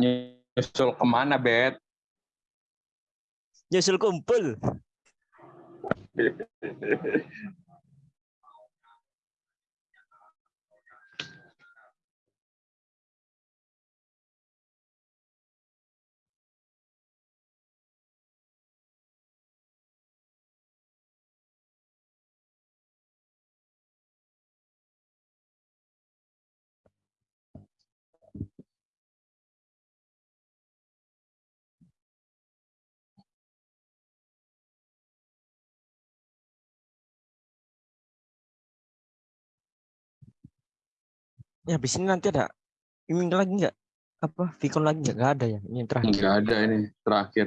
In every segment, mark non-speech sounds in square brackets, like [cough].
Nyusul ke mana, Bet? Nyusul kumpul. [laughs] Ya habis ini nanti ada ini lagi nggak? Apa Vicon lagi nggak? Nggak ada ya? Ini terakhir. Enggak ada ini terakhir.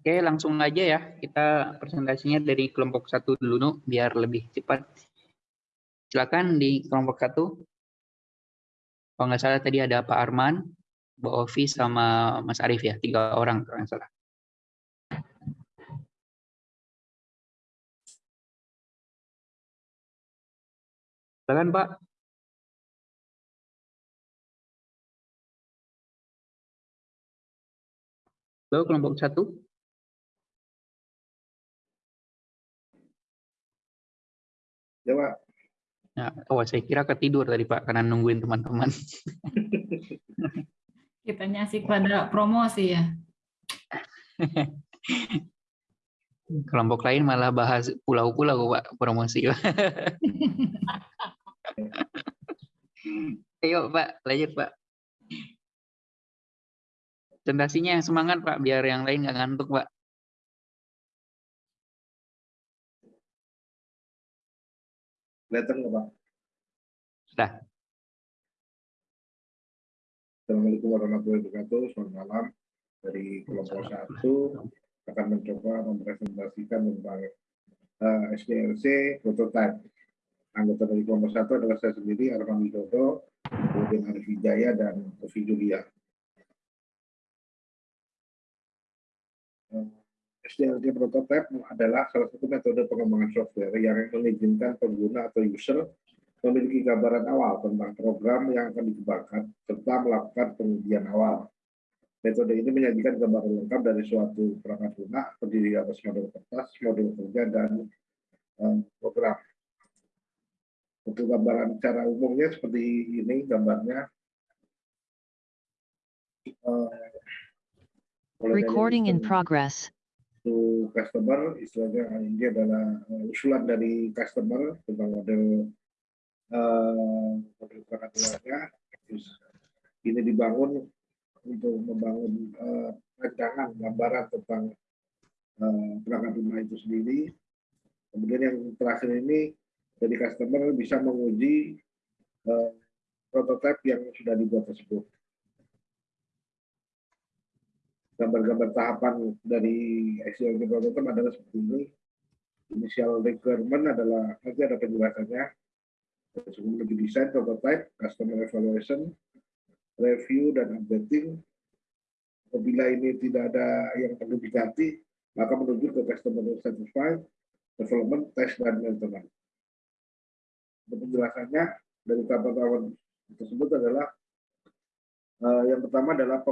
Oke, langsung aja ya. Kita presentasinya dari kelompok satu dulu, Nu, biar lebih cepat. Silakan di kelompok satu. Kalau nggak salah tadi ada Pak Arman, Mbak Ovi, sama Mas Arief ya. Tiga orang kalau nggak salah. Silakan Pak. Halo, kelompok satu. Ya, Pak. Ya, oh, saya kira ketidur tadi Pak, karena nungguin teman-teman. [laughs] Kita nyasik pada promosi ya. [laughs] Kelompok lain malah bahas pulau-pulau Pak, promosi. [laughs] Ayo Pak, lanjut Pak. Presentasinya yang semangat Pak, biar yang lain nggak ngantuk Pak. Kelihatan nggak, Pak? Sudah. Assalamualaikum warahmatullahi wabarakatuh. Selamat malam. Dari kelompok satu akan mencoba mempresentasikan tentang uh, SDLC prototype. Anggota dari kelompok satu adalah saya sendiri, Arman Widodo, kemudian Arif Wijaya, dan Ovi Julia. SDLC prototype adalah salah satu metode pengembangan software yang mengizinkan pengguna atau user memiliki gambaran awal tentang program yang akan dikembangkan serta melakukan pengujian awal. Metode ini menyajikan gambaran lengkap dari suatu perangkat lunak terdiri atas model kertas, model kerja, dan um, program. Untuk gambaran secara umumnya seperti ini gambarnya. Uh, Recording in progress. To customer, istilahnya ini adalah uh, usulan dari customer tentang model uh, model lunaknya. Ini dibangun untuk membangun uh, rancangan gambaran tentang uh, perangkat lunak itu sendiri. Kemudian yang terakhir ini dari customer bisa menguji prototipe yang sudah dibuat tersebut. Gambar-gambar tahapan dari SDLC prototype adalah seperti ini. Initial requirement adalah nanti ada penjelasannya. Sebelum lebih desain prototype, customer evaluation, review dan updating. Apabila ini tidak ada yang perlu diganti, maka menuju ke customer satisfied, development, test, dan maintenance. Penjelasannya dari tahapan-tahapan tersebut adalah uh, yang pertama adalah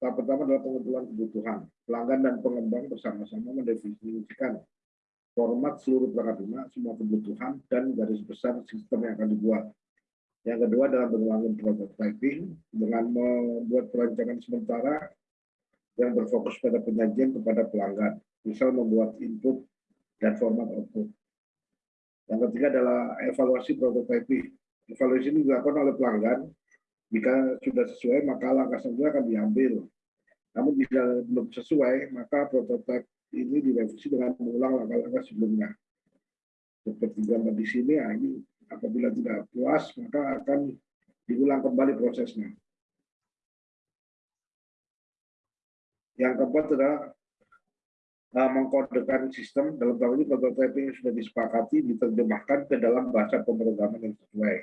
tahap pertama adalah pengumpulan kebutuhan. Pelanggan dan pengembang bersama-sama mendefinisikan format seluruh perangkat lunak, semua kebutuhan, dan garis besar sistem yang akan dibuat. Yang kedua adalah membangun prototyping dengan membuat perancangan sementara yang berfokus pada penyajian kepada pelanggan, misal membuat input dan format output. Yang ketiga adalah evaluasi prototyping. Evaluasi ini dilakukan oleh pelanggan. Jika sudah sesuai, maka langkah selanjutnya akan diambil. Namun jika belum sesuai, maka prototype ini direvisi dengan mengulang langkah-langkah sebelumnya. Seperti gambar di sini, ya ini apabila tidak puas, maka akan diulang kembali prosesnya. Yang keempat adalah uh, mengkodekan sistem dalam tahap ini prototyping yang sudah disepakati diterjemahkan ke dalam bahasa pemrograman yang sesuai.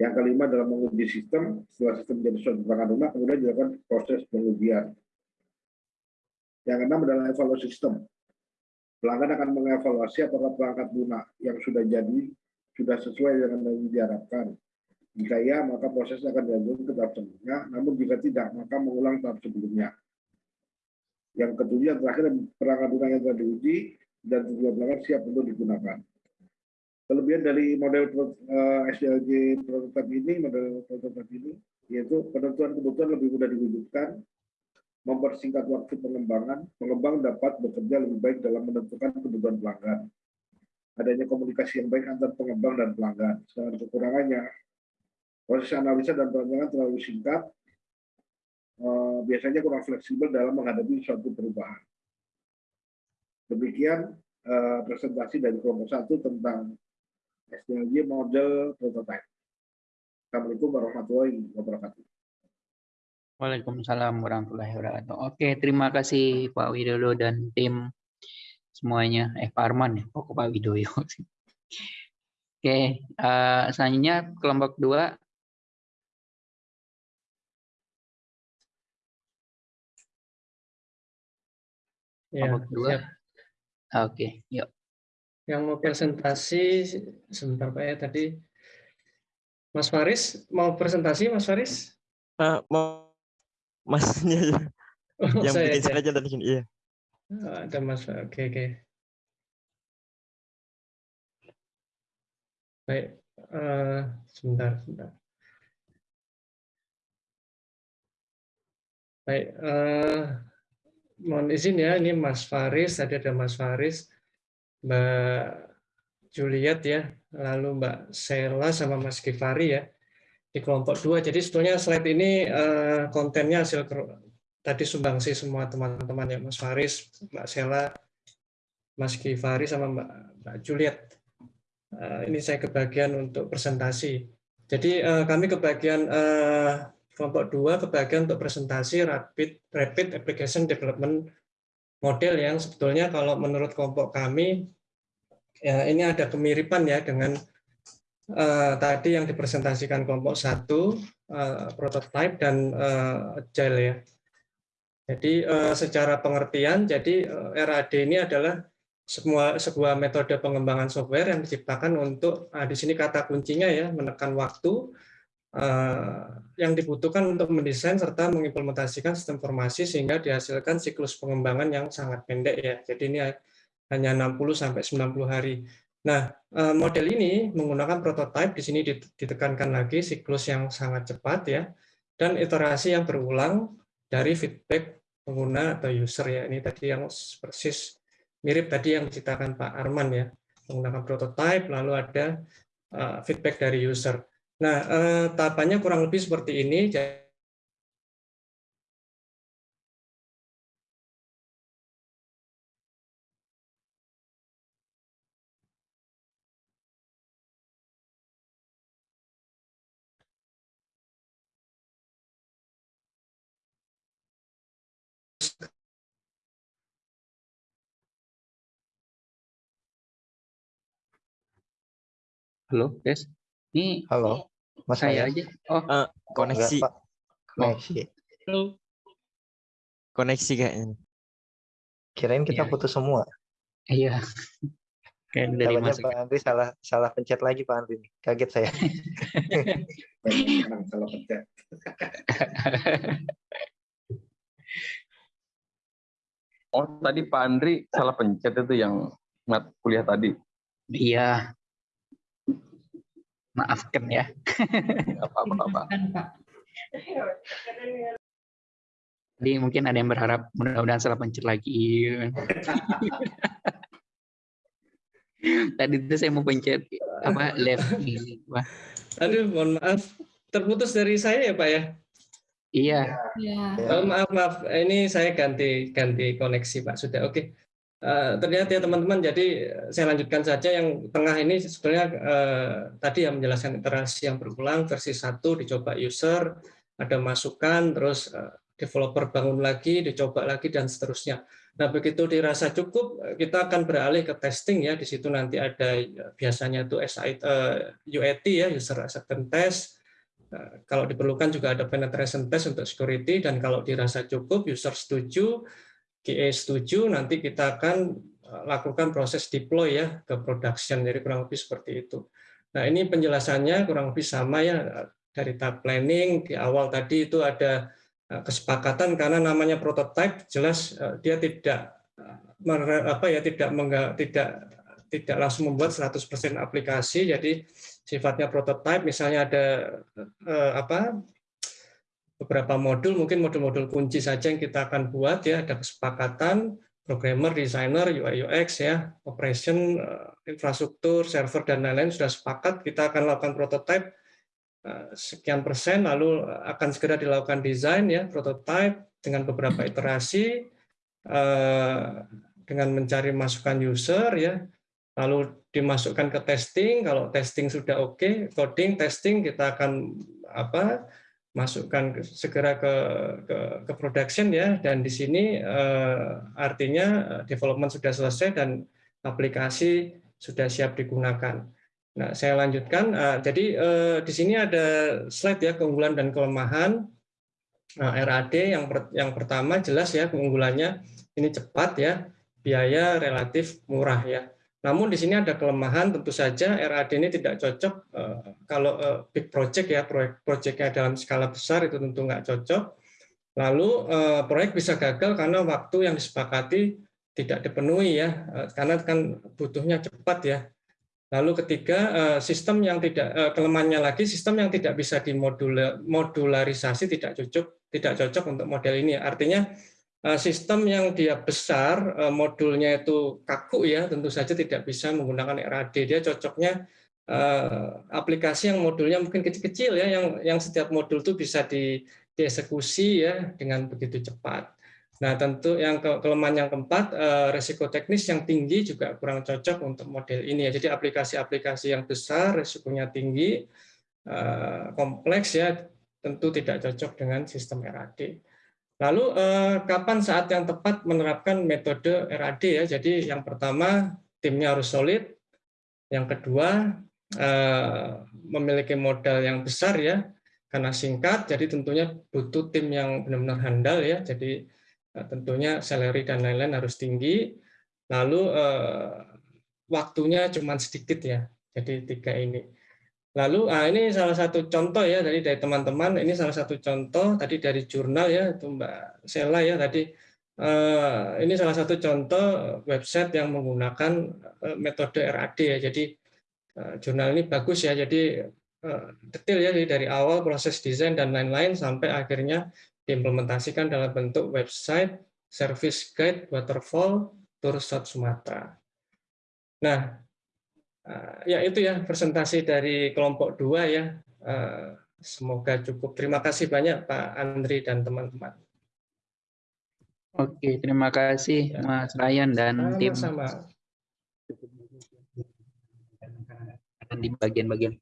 Yang kelima adalah menguji sistem, setelah sistem menjadi suatu perangkat lunak, kemudian dilakukan proses pengujian. Yang keenam adalah evaluasi sistem. Pelanggan akan mengevaluasi apakah perangkat lunak yang sudah jadi sudah sesuai dengan yang diharapkan. Jika ya, maka proses akan dilanjutkan ke tahap selanjutnya. Namun jika tidak, maka mengulang tahap sebelumnya. Yang ketujuh, yang terakhir, perangkat lunak yang telah diuji dan tujuan pelanggan siap untuk digunakan. Kelebihan dari model uh, SDLG prototype ini, model prototype ini, yaitu penentuan kebutuhan lebih mudah diwujudkan, mempersingkat waktu pengembangan, pengembang dapat bekerja lebih baik dalam menentukan kebutuhan pelanggan adanya komunikasi yang baik antar pengembang dan pelanggan. Sedangkan kekurangannya, proses analisa dan perancangan terlalu singkat, eh, biasanya kurang fleksibel dalam menghadapi suatu perubahan. Demikian eh, presentasi dari kelompok satu tentang SDLG model prototype. Assalamualaikum warahmatullahi wabarakatuh. Waalaikumsalam warahmatullahi wabarakatuh. Oke, terima kasih Pak Widodo dan tim semuanya. Eh, Pak Arman ya, pokok Pak Widoyo. [laughs] Oke, eh, selanjutnya kelompok dua. Ya, Kelompok dua. siap. Oke, yuk. Yang mau presentasi sebentar Pak ya tadi Mas Faris mau presentasi Mas Faris? Eh, mau [laughs] masnya ya Oh, yang saya bikin aja. tadi sini. Iya. Oh, Ada Mas. Oke oke. Baik. eh, sebentar sebentar. Baik. eh, mohon izin ya ini Mas Faris. Tadi ada Mas Faris, Mbak Juliet ya, lalu Mbak Sela sama Mas Kifari ya di kelompok dua. Jadi sebetulnya slide ini eh, kontennya hasil tadi sumbangsi semua teman-teman ya Mas Faris, Mbak Sela, Mas Kifari sama Mbak, Mbak Juliet. Eh, ini saya kebagian untuk presentasi. Jadi eh, kami kebagian kelompok dua kebagian untuk presentasi rapid rapid application development model yang sebetulnya kalau menurut kelompok kami ya ini ada kemiripan ya dengan eh, tadi yang dipresentasikan kelompok satu eh, prototype dan eh, agile ya. Jadi eh, secara pengertian, jadi eh, RAD ini adalah semua sebuah metode pengembangan software yang diciptakan untuk ah, di sini kata kuncinya ya menekan waktu yang dibutuhkan untuk mendesain serta mengimplementasikan sistem informasi sehingga dihasilkan siklus pengembangan yang sangat pendek ya. Jadi ini hanya 60 sampai 90 hari. Nah, eh, model ini menggunakan prototype di sini dit- ditekankan lagi siklus yang sangat cepat ya dan iterasi yang berulang dari feedback pengguna atau user ya. Ini tadi yang persis mirip tadi yang diceritakan Pak Arman ya. Menggunakan prototype lalu ada uh, feedback dari user. Nah, eh, tahapannya kurang lebih seperti ini. Halo, Des. Ini Halo, Mas saya aja. Oh, Eh, koneksi Enggak, Pak. Koneksi. koneksi kayaknya. Kirain kita Iya. putus semua. iya. Kayak dari. Pak Andri salah salah pencet lagi Pak Andri. Kaget saya. Salah pencet. Oh, tadi Pak Andri salah pencet itu yang mat kuliah tadi. Iya. Maafkan ya. Nggak apa-apa, Pak. Pak. Jadi mungkin ada yang berharap mudah-mudahan salah pencet lagi. [laughs] Tadi itu saya mau pencet apa left. Wah, aduh, mohon maaf. Terputus dari saya ya Pak ya? iya. Ya. Oh, maaf maaf ini saya ganti ganti koneksi Pak sudah oke Eh, ternyata ya teman-teman. Jadi eh, saya lanjutkan saja. Yang tengah ini sebenarnya eh, tadi yang menjelaskan iterasi yang berulang versi satu dicoba user ada masukan terus eh, developer bangun lagi dicoba lagi dan seterusnya. Nah begitu dirasa cukup eh, kita akan beralih ke testing ya. Di situ nanti ada eh, biasanya itu SI, eh, UAT ya user acceptance test. Kalau diperlukan juga ada penetration test untuk security dan kalau dirasa cukup, user setuju, QA setuju, nanti kita akan eh, lakukan proses deploy ya ke production. Jadi kurang lebih seperti itu. Nah ini penjelasannya kurang lebih sama ya dari tahap planning di awal tadi itu ada eh, kesepakatan karena namanya prototype jelas eh, dia tidak eh, apa ya tidak tidak tidak langsung membuat 100% aplikasi jadi sifatnya prototype misalnya ada eh, apa beberapa modul mungkin modul-modul kunci saja yang kita akan buat ya. Ada kesepakatan programmer, designer, UI UX ya, operation, eh, infrastruktur, server dan lain-lain sudah sepakat kita akan lakukan prototype eh, sekian persen lalu akan segera dilakukan desain ya prototype dengan beberapa iterasi eh, dengan mencari masukan user ya. Lalu dimasukkan ke testing kalau testing sudah oke coding testing kita akan apa masukkan ke- segera ke, ke ke production ya dan di sini eh, artinya eh, development sudah selesai dan aplikasi sudah siap digunakan. Nah, saya lanjutkan. Eh, jadi eh, di sini ada slide ya keunggulan dan kelemahan Nah, RAD yang per- yang pertama jelas ya keunggulannya ini cepat ya, biaya relatif murah ya. Namun di sini ada kelemahan tentu saja RAD ini tidak cocok eh, kalau eh, big project ya proyek proyeknya dalam skala besar itu tentu nggak cocok. Lalu eh, proyek bisa gagal karena waktu yang disepakati tidak dipenuhi ya, karena kan butuhnya cepat ya. Lalu ketiga sistem yang tidak kelemahannya lagi sistem yang tidak bisa dimodularisasi tidak cocok tidak cocok untuk model ini. Artinya sistem yang dia besar eh, modulnya itu kaku ya tentu saja tidak bisa menggunakan RAD. Dia cocoknya eh, aplikasi yang modulnya mungkin kecil-kecil ya yang yang setiap modul itu bisa di dieksekusi ya dengan begitu cepat. Nah, tentu yang ke- kelemahan yang keempat, eh, resiko teknis yang tinggi juga kurang cocok untuk model ini ya. Jadi aplikasi-aplikasi yang besar, resikonya tinggi, eh, kompleks ya, tentu tidak cocok dengan sistem RAD. Lalu eh, kapan saat yang tepat menerapkan metode RAD ya? Jadi yang pertama timnya harus solid, yang kedua eh, memiliki modal yang besar ya, karena singkat, jadi tentunya butuh tim yang benar-benar handal ya. Jadi Nah, tentunya salary dan lain-lain harus tinggi. Lalu eh, waktunya cuma sedikit ya. Jadi tiga ini. Lalu ah, ini salah satu contoh ya dari dari teman-teman. Ini salah satu contoh tadi dari jurnal ya itu Mbak Sela ya tadi. Eh, ini salah satu contoh website yang menggunakan eh, metode RAD ya. Jadi eh, jurnal ini bagus ya. Jadi eh, detail ya jadi dari awal proses desain dan lain-lain sampai akhirnya diimplementasikan dalam bentuk website, service guide, waterfall, tour South Sumatera. Nah, ya itu ya presentasi dari kelompok dua ya. Eh, Semoga cukup. Terima kasih banyak Pak Andri dan teman-teman. Oke, terima kasih Ya. Mas Ryan dan tim Sama-sama. dan di bagian-bagian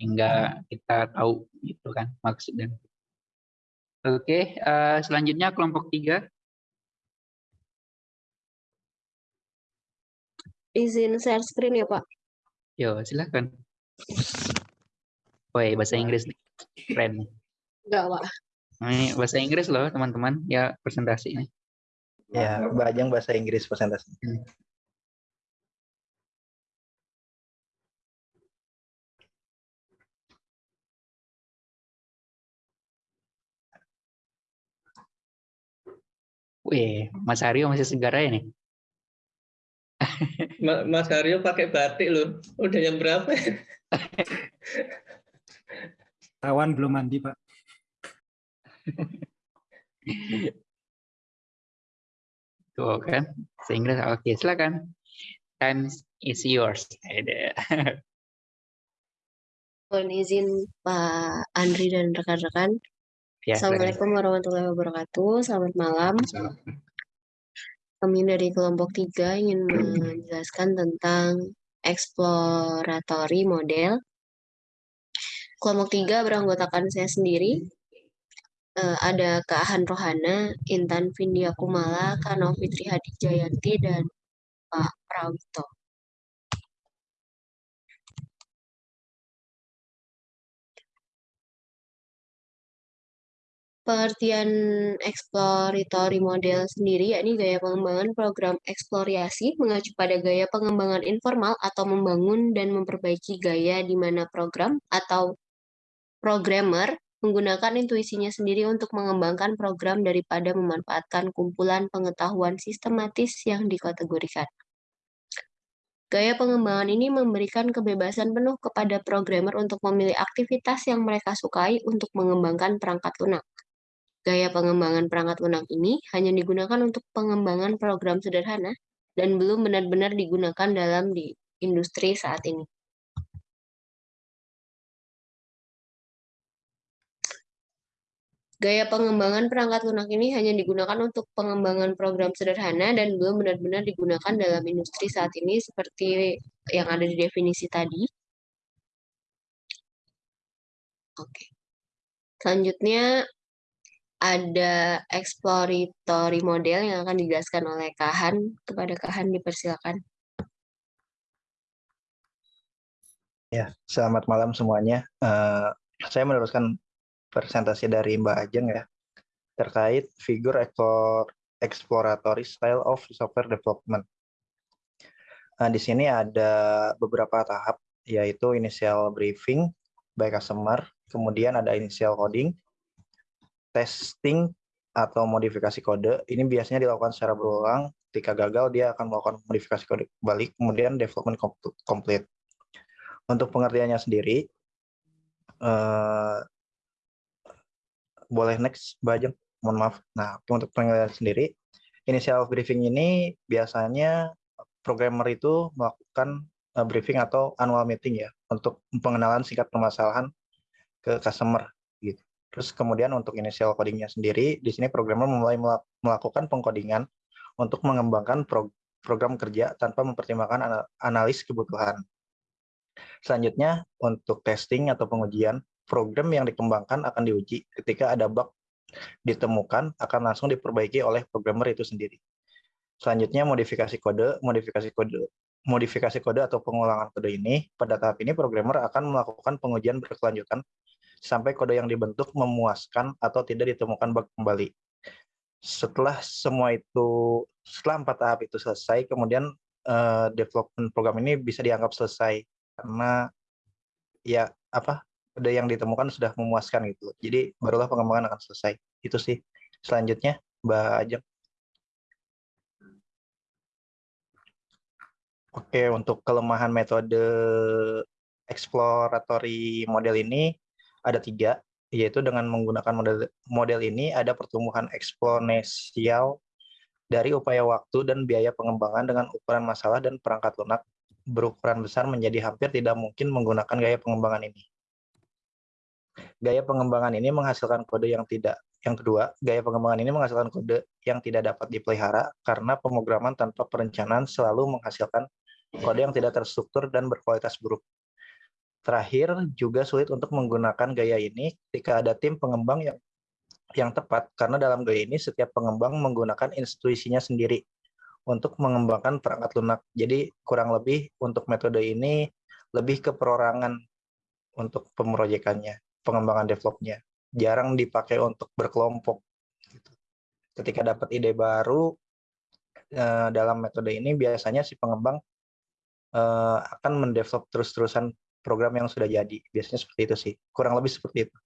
hingga kita tahu gitu kan maksudnya. Oke, eh, selanjutnya kelompok tiga. Izin share screen ya, Pak. Yo, silakan. Woi, bahasa Inggris nih. Keren. Enggak, Pak. Ini bahasa Inggris loh, teman-teman. Ya, presentasi ini. Ya, Mbak Ajeng bahasa Inggris presentasi. Wih, Mas Aryo masih segar aja nih. Ma- Mas Haryo pakai batik loh. Udah jam berapa? Tawan belum mandi, Pak. Tuh kan, sehingga oke, silakan. Time is yours. Ada. Mohon izin Pak Andri dan rekan-rekan. Ya. Assalamualaikum warahmatullahi wabarakatuh. Selamat malam. Kami dari kelompok tiga ingin menjelaskan tentang exploratory model. Kelompok tiga beranggotakan saya sendiri. Eh, ada Kak Han Rohana, Intan Vindia Kumala, Kano Fitri Hadi Jayanti, dan Pak Prawito. Pengertian exploratory model sendiri yakni gaya pengembangan program eksplorasi mengacu pada gaya pengembangan informal atau membangun dan memperbaiki gaya di mana program atau programmer menggunakan intuisinya sendiri untuk mengembangkan program daripada memanfaatkan kumpulan pengetahuan sistematis yang dikategorikan. Gaya pengembangan ini memberikan kebebasan penuh kepada programmer untuk memilih aktivitas yang mereka sukai untuk mengembangkan perangkat lunak. Gaya pengembangan perangkat lunak ini hanya digunakan untuk pengembangan program sederhana dan belum benar-benar digunakan dalam di industri saat ini. Gaya pengembangan perangkat lunak ini hanya digunakan untuk pengembangan program sederhana dan belum benar-benar digunakan dalam industri saat ini seperti yang ada di definisi tadi. Oke. Selanjutnya ada exploratory model yang akan dijelaskan oleh Kahan. Kepada Kahan dipersilakan. Ya, selamat malam semuanya. Eh, saya meneruskan presentasi dari Mbak Ajeng ya terkait figur explore, exploratory style of software development. Nah, di sini ada beberapa tahap yaitu initial briefing by customer, kemudian ada initial coding, testing atau modifikasi kode. Ini biasanya dilakukan secara berulang. Ketika gagal, dia akan melakukan modifikasi kode balik, kemudian development complete. Untuk pengertiannya sendiri, eh, boleh next, Mbak Ajeng? Mohon maaf. Nah, untuk pengertian sendiri, initial briefing ini biasanya programmer itu melakukan uh, briefing atau annual meeting ya untuk pengenalan singkat permasalahan ke customer. Terus kemudian untuk initial codingnya sendiri, di sini programmer mulai melakukan pengkodingan untuk mengembangkan pro program kerja tanpa mempertimbangkan analis kebutuhan. Selanjutnya untuk testing atau pengujian, program yang dikembangkan akan diuji ketika ada bug ditemukan akan langsung diperbaiki oleh programmer itu sendiri. Selanjutnya modifikasi kode, modifikasi kode modifikasi kode atau pengulangan kode ini, pada tahap ini programmer akan melakukan pengujian berkelanjutan sampai kode yang dibentuk memuaskan atau tidak ditemukan bug kembali. Setelah semua itu, setelah empat tahap itu selesai, kemudian uh, development program ini bisa dianggap selesai karena ya apa kode yang ditemukan sudah memuaskan gitu. Jadi barulah pengembangan akan selesai. Itu sih. Selanjutnya Mbak Ajeng. Oke, untuk kelemahan metode exploratory model ini ada tiga, yaitu dengan menggunakan model, model ini ada pertumbuhan eksponensial dari upaya waktu dan biaya pengembangan dengan ukuran masalah dan perangkat lunak berukuran besar menjadi hampir tidak mungkin menggunakan gaya pengembangan ini. Gaya pengembangan ini menghasilkan kode yang tidak yang kedua, gaya pengembangan ini menghasilkan kode yang tidak dapat dipelihara karena pemrograman tanpa perencanaan selalu menghasilkan kode yang tidak terstruktur dan berkualitas buruk. Terakhir, juga sulit untuk menggunakan gaya ini ketika ada tim pengembang yang yang tepat, karena dalam gaya ini setiap pengembang menggunakan intuisinya sendiri untuk mengembangkan perangkat lunak. Jadi kurang lebih untuk metode ini lebih ke perorangan untuk pemroyekannya, pengembangan developnya. Jarang dipakai untuk berkelompok. Gitu. Ketika dapat ide baru, eh, dalam metode ini biasanya si pengembang uh, akan mendevelop terus-terusan program yang sudah jadi. Biasanya seperti itu sih. Kurang lebih seperti itu.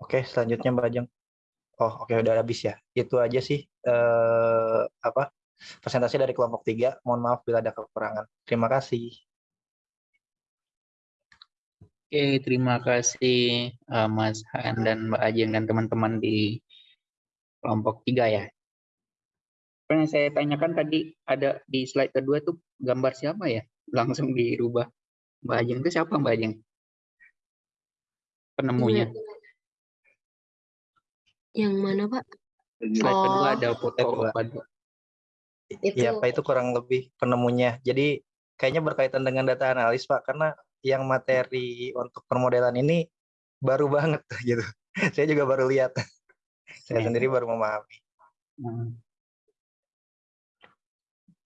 Oke, selanjutnya Mbak Ajeng. Oh, oke udah habis ya. Itu aja sih uh, apa presentasi dari kelompok tiga. Mohon maaf bila ada kekurangan. Terima kasih. Oke, terima kasih uh, Mas Han dan Mbak Ajeng dan teman-teman di kelompok tiga ya yang saya tanyakan tadi ada di slide kedua tuh gambar siapa ya? Langsung dirubah. Mbak Ajeng itu siapa Mbak Ajeng? Penemunya. Yang mana Pak? Slide oh. kedua ada foto Itu. Ya Pak itu kurang lebih penemunya. Jadi kayaknya berkaitan dengan data analis Pak karena yang materi untuk permodelan ini baru banget [laughs] gitu. Saya juga baru lihat. Saya sendiri baru memahami. Hmm.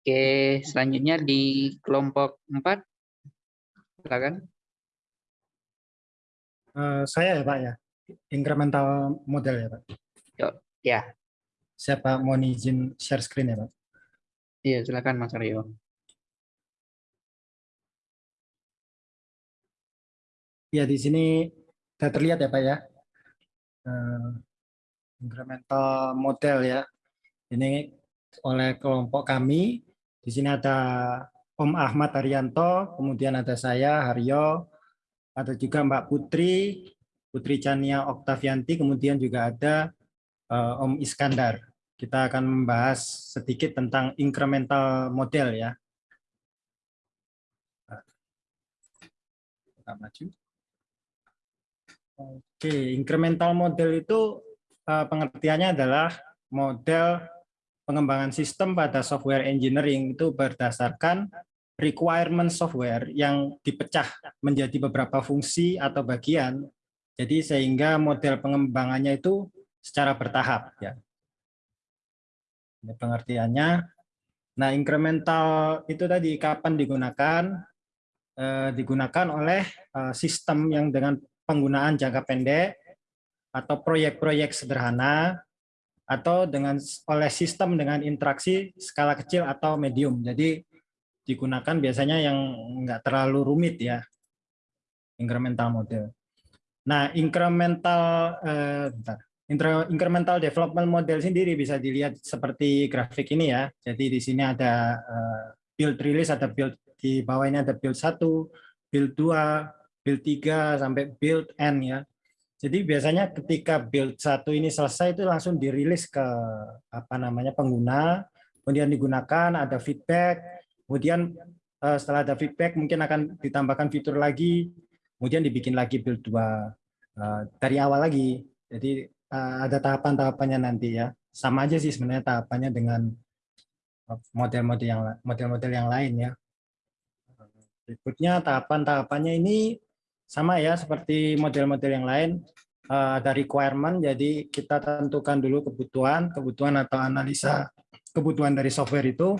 Oke, selanjutnya di kelompok 4. Silakan. Uh, saya ya Pak ya, incremental model ya Pak. Yo, ya. Siapa mau izin share screen ya Pak? Iya, silakan Mas Aryo. Ya di sini sudah terlihat ya Pak ya. Uh, incremental model ya. Ini oleh kelompok kami di sini ada Om Ahmad Haryanto, kemudian ada saya, Haryo, ada juga Mbak Putri, Putri Chania Oktavianti, kemudian juga ada uh, Om Iskandar. Kita akan membahas sedikit tentang incremental model ya. Kita maju. Oke, incremental model itu uh, pengertiannya adalah model pengembangan sistem pada software engineering itu berdasarkan requirement software yang dipecah menjadi beberapa fungsi atau bagian. Jadi sehingga model pengembangannya itu secara bertahap ya. Ini pengertiannya. Nah, incremental itu tadi kapan digunakan? Eh, digunakan oleh eh, sistem yang dengan penggunaan jangka pendek atau proyek-proyek sederhana atau dengan oleh sistem dengan interaksi skala kecil atau medium. Jadi digunakan biasanya yang enggak terlalu rumit ya, incremental model. Nah, incremental eh, bentar. incremental development model sendiri bisa dilihat seperti grafik ini ya. Jadi di sini ada eh, build release, ada build di bawah ini ada build 1, build 2, build 3 sampai build N ya. Jadi biasanya ketika build satu ini selesai itu langsung dirilis ke apa namanya pengguna, kemudian digunakan, ada feedback, kemudian eh, setelah ada feedback mungkin akan ditambahkan fitur lagi, kemudian dibikin lagi build 2 eh, dari awal lagi. Jadi eh, ada tahapan-tahapannya nanti ya. Sama aja sih sebenarnya tahapannya dengan model-model yang model-model yang lain ya. Berikutnya tahapan-tahapannya ini sama ya seperti model-model yang lain uh, ada requirement jadi kita tentukan dulu kebutuhan kebutuhan atau analisa kebutuhan dari software itu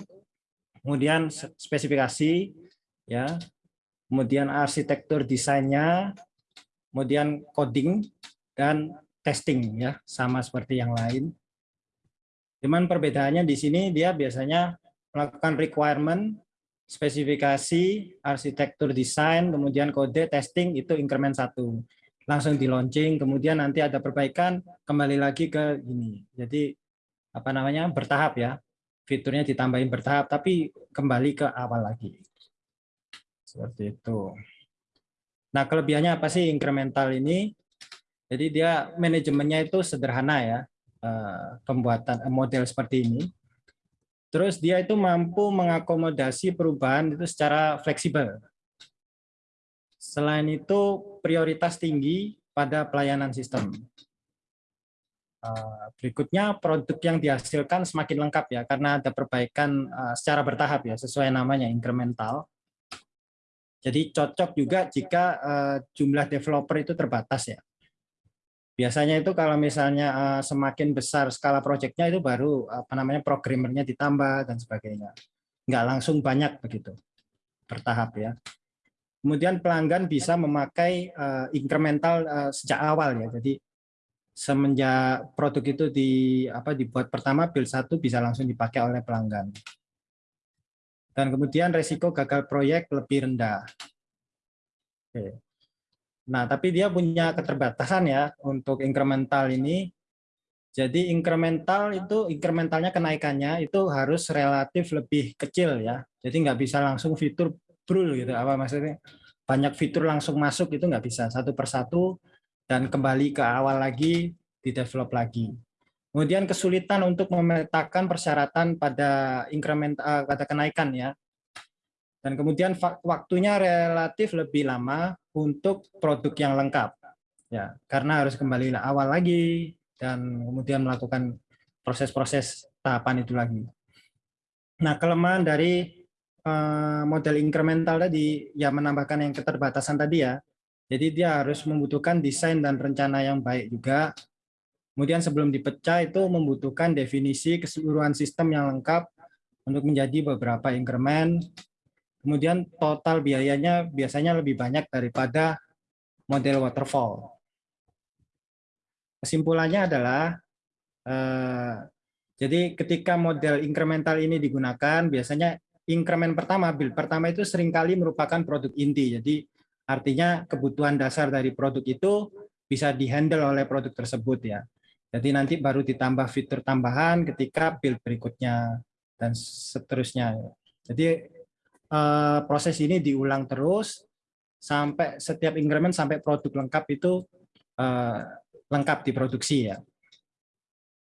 kemudian spesifikasi ya kemudian arsitektur desainnya kemudian coding dan testing ya sama seperti yang lain. Cuman perbedaannya di sini dia biasanya melakukan requirement spesifikasi, arsitektur desain, kemudian kode, testing, itu increment satu. Langsung di launching, kemudian nanti ada perbaikan, kembali lagi ke ini. Jadi, apa namanya, bertahap ya. Fiturnya ditambahin bertahap, tapi kembali ke awal lagi. Seperti itu. Nah, kelebihannya apa sih incremental ini? Jadi dia manajemennya itu sederhana ya, eh, pembuatan model seperti ini Terus dia itu mampu mengakomodasi perubahan itu secara fleksibel. Selain itu prioritas tinggi pada pelayanan sistem. Eh, berikutnya produk yang dihasilkan semakin lengkap ya karena ada perbaikan eh, secara bertahap ya sesuai namanya incremental. Jadi cocok juga jika eh, jumlah developer itu terbatas ya. Biasanya itu kalau misalnya uh, semakin besar skala proyeknya itu baru apa namanya programmernya ditambah dan sebagainya. Nggak langsung banyak begitu, bertahap ya. Kemudian pelanggan bisa memakai uh, incremental uh, sejak awal ya. Jadi semenjak produk itu di apa dibuat pertama build satu bisa langsung dipakai oleh pelanggan. Dan kemudian resiko gagal proyek lebih rendah. Oke. Nah, tapi dia punya keterbatasan ya untuk incremental ini. Jadi incremental itu incrementalnya kenaikannya itu harus relatif lebih kecil ya. Jadi nggak bisa langsung fitur brul gitu. Apa maksudnya? Banyak fitur langsung masuk itu nggak bisa satu persatu dan kembali ke awal lagi di develop lagi. Kemudian kesulitan untuk memetakan persyaratan pada increment uh, pada kenaikan ya. Dan kemudian waktunya relatif lebih lama untuk produk yang lengkap. Ya, karena harus kembali awal lagi dan kemudian melakukan proses-proses tahapan itu lagi. Nah, kelemahan dari uh, model incremental tadi ya menambahkan yang keterbatasan tadi ya. Jadi dia harus membutuhkan desain dan rencana yang baik juga. Kemudian sebelum dipecah itu membutuhkan definisi keseluruhan sistem yang lengkap untuk menjadi beberapa increment Kemudian total biayanya biasanya lebih banyak daripada model waterfall. Kesimpulannya adalah, eh, jadi ketika model incremental ini digunakan, biasanya increment pertama, build pertama itu sering kali merupakan produk inti. Jadi artinya kebutuhan dasar dari produk itu bisa dihandle oleh produk tersebut ya. Jadi nanti baru ditambah fitur tambahan ketika build berikutnya dan seterusnya. Jadi Eh, proses ini diulang terus sampai setiap increment sampai produk lengkap itu uh, lengkap diproduksi ya.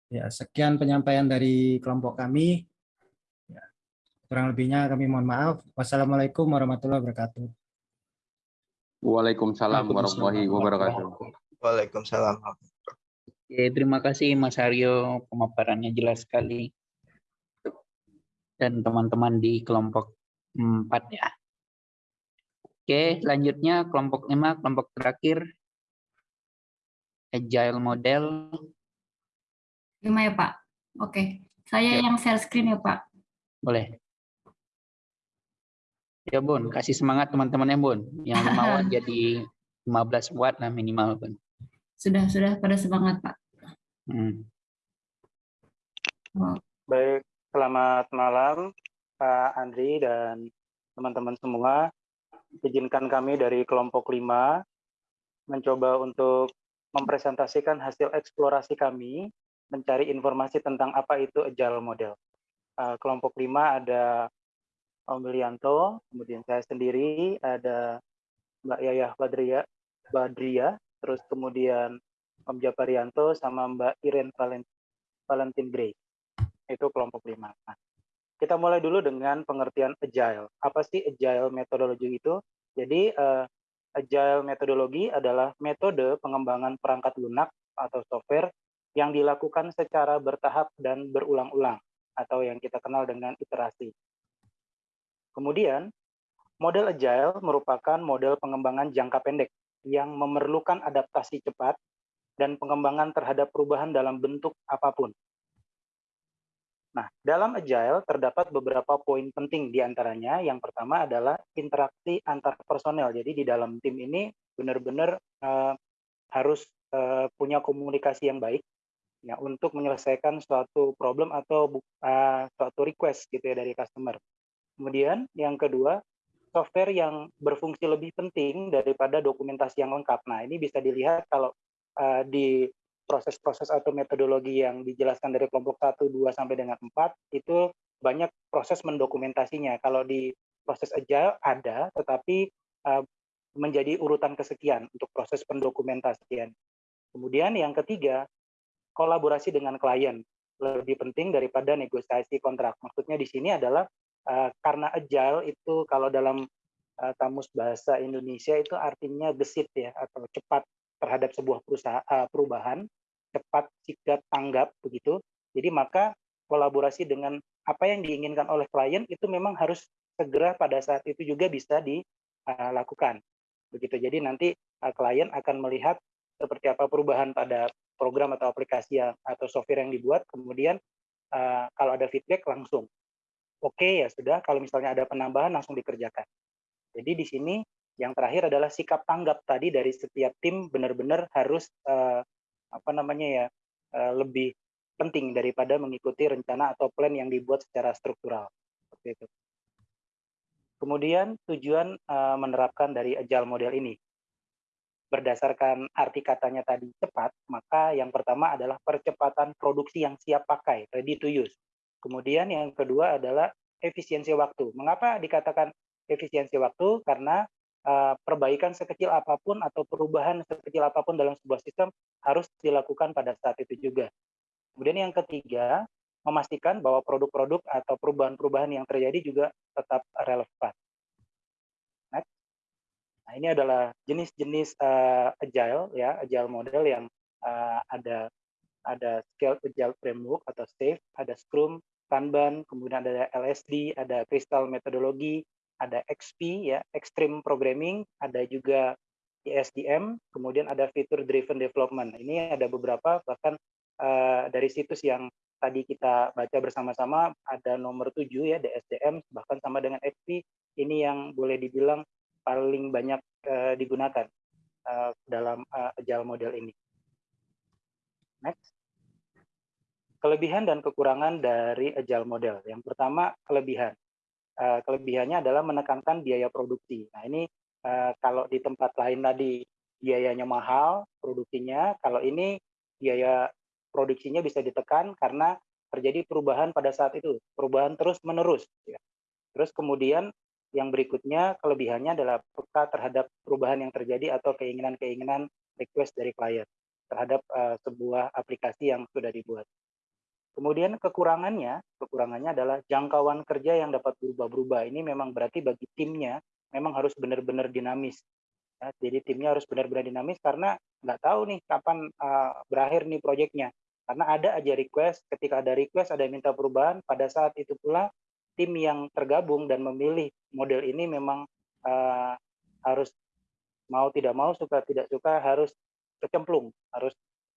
Ya, sekian penyampaian dari kelompok kami. Ya, kurang lebihnya kami mohon maaf. Wassalamualaikum warahmatullahi wabarakatuh. Waalaikumsalam warahmatullahi wabarakatuh. Waalaikumsalam. Oke, terima kasih Mas Aryo, pemaparannya jelas sekali. Dan teman-teman di kelompok Empat ya. Oke, selanjutnya kelompok lima, kelompok terakhir. Agile model. Lima ya Pak. Oke, saya Ya. yang share screen ya Pak. Boleh. Ya Bun, kasih semangat teman-temannya Bun. Yang 5 watt [laughs] jadi 15 watt lah minimal Bun. Sudah sudah pada semangat Pak. Hmm. Baik, selamat malam Pak Andri dan teman-teman semua. Izinkan kami dari kelompok 5 mencoba untuk mempresentasikan hasil eksplorasi kami mencari informasi tentang apa itu agile model. Uh, kelompok 5 ada Om Willianto, kemudian saya sendiri, ada Mbak Yayah Badria, Badria, terus kemudian Om Japarianto sama Mbak Iren Valen- Valentin Gray. Itu kelompok 5. Nah, kita mulai dulu dengan pengertian agile. Apa sih agile metodologi itu? Jadi uh, agile metodologi adalah metode pengembangan perangkat lunak atau software yang dilakukan secara bertahap dan berulang-ulang atau yang kita kenal dengan iterasi. Kemudian, model agile merupakan model pengembangan jangka pendek yang memerlukan adaptasi cepat dan pengembangan terhadap perubahan dalam bentuk apa pun. Nah, dalam agile terdapat beberapa poin penting di antaranya. Yang pertama adalah interaksi antar personel. Jadi di dalam tim ini benar-benar uh, harus uh, punya komunikasi yang baik ya untuk menyelesaikan suatu problem atau uh, suatu request gitu ya dari customer. Kemudian yang kedua, software yang berfungsi lebih penting daripada dokumentasi yang lengkap. Nah, ini bisa dilihat kalau uh, di proses-proses atau metodologi yang dijelaskan dari kelompok 1, 2 sampai dengan 4 itu banyak proses mendokumentasinya. Kalau di proses agile ada, tetapi uh, menjadi urutan kesekian untuk proses pendokumentasian. Kemudian yang ketiga, kolaborasi dengan klien lebih penting daripada negosiasi kontrak. Maksudnya di sini adalah uh, karena agile itu kalau dalam uh, kamus bahasa Indonesia itu artinya gesit ya atau cepat terhadap sebuah perusahaan perubahan cepat sikap tanggap begitu. Jadi maka kolaborasi dengan apa yang diinginkan oleh klien itu memang harus segera pada saat itu juga bisa dilakukan. Begitu. Jadi nanti uh, klien akan melihat seperti apa perubahan pada program atau aplikasi yang, atau software yang dibuat, kemudian uh, kalau ada feedback langsung. Oke ya sudah, kalau misalnya ada penambahan langsung dikerjakan. Jadi di sini yang terakhir adalah sikap tanggap tadi dari setiap tim benar-benar harus uh, apa namanya ya uh, lebih penting daripada mengikuti rencana atau plan yang dibuat secara struktural seperti itu. Kemudian tujuan uh, menerapkan dari agile model ini berdasarkan arti katanya tadi cepat, maka yang pertama adalah percepatan produksi yang siap pakai, ready to use. Kemudian yang kedua adalah efisiensi waktu. Mengapa dikatakan efisiensi waktu? Karena uh, perbaikan sekecil apa pun atau perubahan sekecil apa pun dalam sebuah sistem harus dilakukan pada saat itu juga. Kemudian yang ketiga, memastikan bahwa produk-produk atau perubahan-perubahan yang terjadi juga tetap relevan. Nah, ini adalah jenis-jenis uh, agile ya, agile model yang uh, ada ada Scaled Agile Framework atau SAFe, ada Scrum, Kanban, kemudian ada LSD, ada Crystal Methodology, ada XP ya, Extreme Programming, ada juga ISDM, kemudian ada Feature Driven Development. Ini ada beberapa bahkan uh, dari situs yang tadi kita baca bersama-sama ada nomor 7 ya DSDM bahkan sama dengan XP ini yang boleh dibilang paling banyak uh, digunakan uh, dalam uh, agile model ini. Next. Kelebihan dan kekurangan dari agile model. Yang pertama kelebihan. Uh, kelebihannya adalah menekankan biaya produksi. Nah ini uh, kalau di tempat lain tadi biayanya mahal produksinya, kalau ini biaya produksinya bisa ditekan karena terjadi perubahan pada saat itu, perubahan terus menerus. Ya. Terus kemudian yang berikutnya kelebihannya adalah peka terhadap perubahan yang terjadi atau keinginan-keinginan request dari klien terhadap uh, sebuah aplikasi yang sudah dibuat. Kemudian kekurangannya, kekurangannya adalah jangkauan kerja yang dapat berubah-berubah. Ini memang berarti bagi timnya memang harus benar-benar dinamis. Ya, jadi timnya harus benar-benar dinamis karena nggak tahu nih kapan uh, berakhir nih proyeknya. Karena ada aja request, ketika ada request ada yang minta perubahan, pada saat itu pula tim yang tergabung dan memilih model ini memang uh, harus mau tidak mau suka tidak suka harus kecemplung harus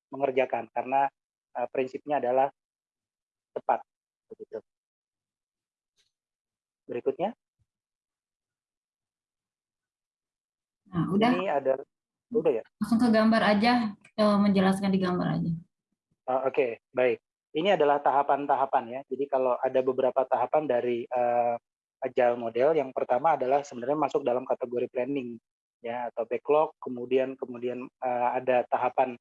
mengerjakan karena uh, prinsipnya adalah tepat begitu berikutnya Nah, udah. ini ada udah ya Langsung ke gambar aja, kita menjelaskan di gambar aja. Uh, Oke, okay, baik. Ini adalah tahapan-tahapan ya. Jadi kalau ada beberapa tahapan dari uh, agile model, yang pertama adalah sebenarnya masuk dalam kategori planning ya atau backlog. Kemudian kemudian uh, ada tahapan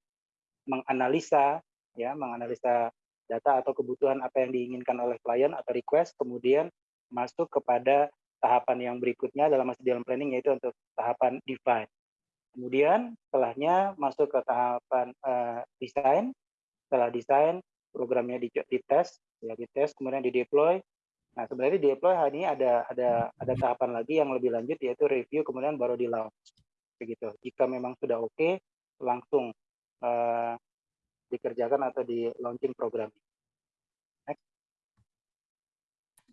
menganalisa ya, menganalisa data atau kebutuhan apa yang diinginkan oleh klien atau request. Kemudian masuk kepada tahapan yang berikutnya dalam masih dalam planning yaitu untuk tahapan define. Kemudian setelahnya masuk ke tahapan uh, desain. Setelah desain, programnya di, tes, ya tes, kemudian di deploy. Nah sebenarnya di deploy hari ini ada ada ada tahapan lagi yang lebih lanjut yaitu review, kemudian baru di launch. Begitu. Jika memang sudah oke, okay, langsung uh, dikerjakan atau di launching program. Next.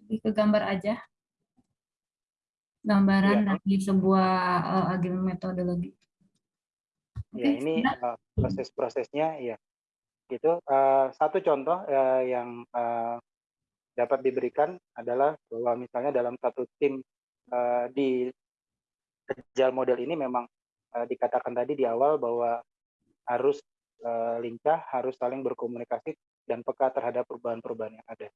Ke gambar aja. Gambaran ya. dari sebuah uh, agile metodologi. Okay, ya ini uh, proses-prosesnya ya gitu uh, satu contoh uh, yang uh, dapat diberikan adalah bahwa misalnya dalam satu tim uh, di agile model ini memang uh, dikatakan tadi di awal bahwa harus uh, lincah harus saling berkomunikasi dan peka terhadap perubahan-perubahan yang ada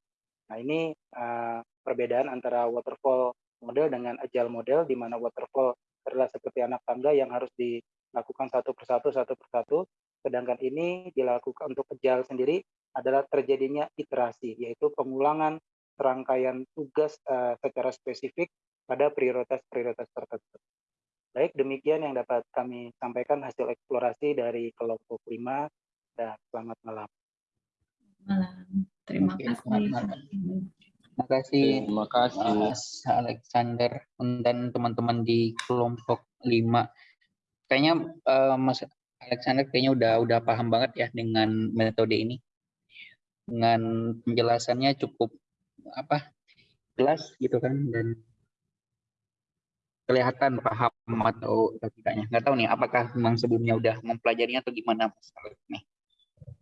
nah ini uh, perbedaan antara waterfall model dengan agile model di mana waterfall adalah seperti anak tangga yang harus di lakukan satu persatu satu persatu sedangkan ini dilakukan untuk agile sendiri adalah terjadinya iterasi yaitu pengulangan serangkaian tugas uh, secara spesifik pada prioritas-prioritas tertentu. Baik, demikian yang dapat kami sampaikan hasil eksplorasi dari kelompok 5 dan selamat malam. Malam. Terima Oke, kasih. selamat malam. Terima kasih Terima kasih. Mas Alexander dan teman-teman di kelompok 5 kayaknya uh, Mas Alexander kayaknya udah udah paham banget ya dengan metode ini. Dengan penjelasannya cukup apa? jelas gitu kan dan kelihatan paham atau tidaknya. Nggak tahu nih apakah memang sebelumnya udah mempelajarinya atau gimana Mas Alex nih.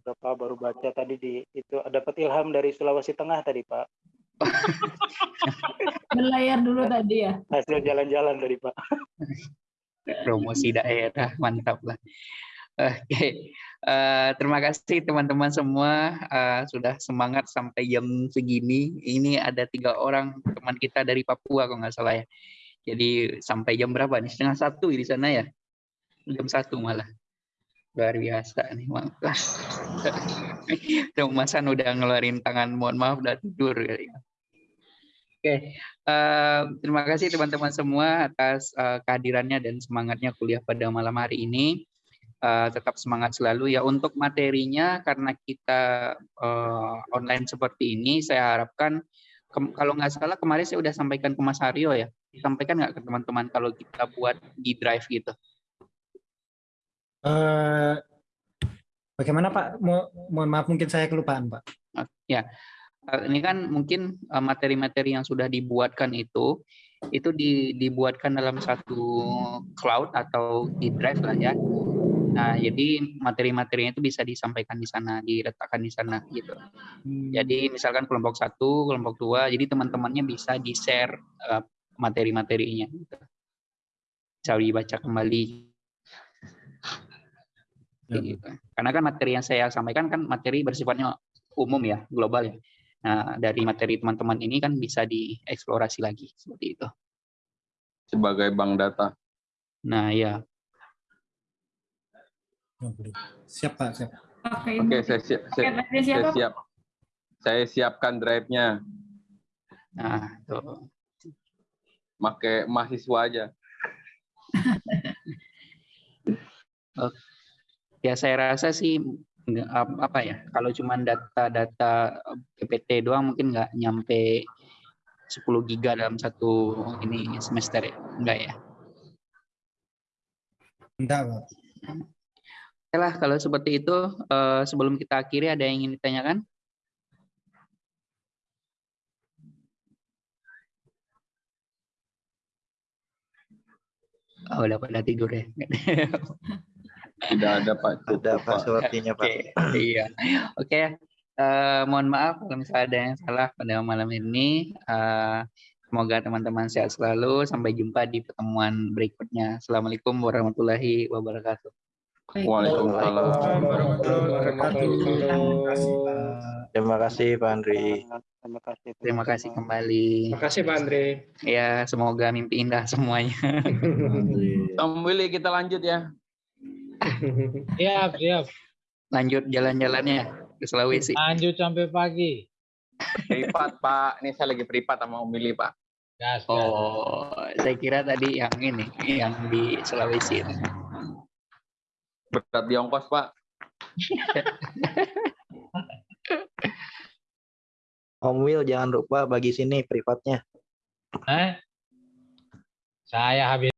Bapak baru baca tadi di itu dapat ilham dari Sulawesi Tengah tadi, Pak. [laughs] Berlayar dulu tadi ya. Hasil jalan-jalan tadi, Pak. promosi daerah mantap lah Oke, uh, terima kasih teman-teman semua uh, sudah semangat sampai jam segini. Ini ada tiga orang teman kita dari Papua kalau nggak salah ya. Jadi sampai jam berapa nih? Setengah satu di sana ya? Jam satu malah. Luar biasa nih, maaf. [laughs] Masan udah ngeluarin tangan, mohon maaf udah tidur kali. Oke, uh, terima kasih teman-teman semua atas uh, kehadirannya dan semangatnya kuliah pada malam hari ini. Uh, tetap semangat selalu ya. Untuk materinya karena kita uh, online seperti ini saya harapkan kalau nggak salah kemarin saya sudah sampaikan ke Mas Aryo ya. Sampaikan nggak ke teman-teman kalau kita buat di drive gitu? Uh, bagaimana Pak? Mo mohon maaf mungkin saya kelupaan Pak. Uh, ya ini kan mungkin eh, materi-materi yang sudah dibuatkan itu itu di, dibuatkan dalam satu cloud atau di drive lah ya. Nah, jadi materi-materinya itu bisa disampaikan di sana, diletakkan di sana gitu. Hmm. Jadi misalkan kelompok satu, kelompok dua, jadi teman-temannya bisa di-share uh, materi-materinya. Gitu. Bisa dibaca kembali. Ya. Gitu. Karena kan materi yang saya sampaikan kan materi bersifatnya umum ya, global ya. Nah, dari materi teman-teman ini kan bisa dieksplorasi lagi seperti itu. Sebagai bank data. Nah, ya. Siap Pak, siap. Oke, Oke, saya siap. Saya, saya siap. Saya siapkan drive-nya. Nah, tuh. Pakai mahasiswa aja. [laughs] ya saya rasa sih apa ya kalau cuma data-data eh, PPT doang mungkin nggak nyampe 10 giga dalam satu ini semester ya? Enggak ya? Enggak Oke lah kalau seperti itu eh, sebelum kita akhiri ada yang ingin ditanyakan? Oh, udah pada tidur ya. [laughs] Tidak ada Pak. Cukup, Ada Pak. passwordnya Pak. Oke, iya. Oke, eh, mohon maaf kalau misalnya ada yang salah pada malam ini. Eh, semoga teman-teman sehat selalu. Sampai jumpa di pertemuan berikutnya. Assalamualaikum warahmatullahi wabarakatuh. Waalaikumsalam. Warahmatullahi wabarakatuh. Terima kasih Pak Andri. Terima kasih. Terima kasih kembali. Terima kasih Pak Andre. Ya, semoga mimpi indah semuanya. Om Willy kita lanjut ya. Siap, siap. Lanjut jalan-jalannya ke Sulawesi. Lanjut sampai pagi. Privat Pak. Ini saya lagi privat sama Om Willy Pak. Gas, gas. Oh, saya kira tadi yang ini, yang di Sulawesi. Berat di ongkos Pak. [laughs] Om Will jangan lupa bagi sini privatnya. Eh? Saya habis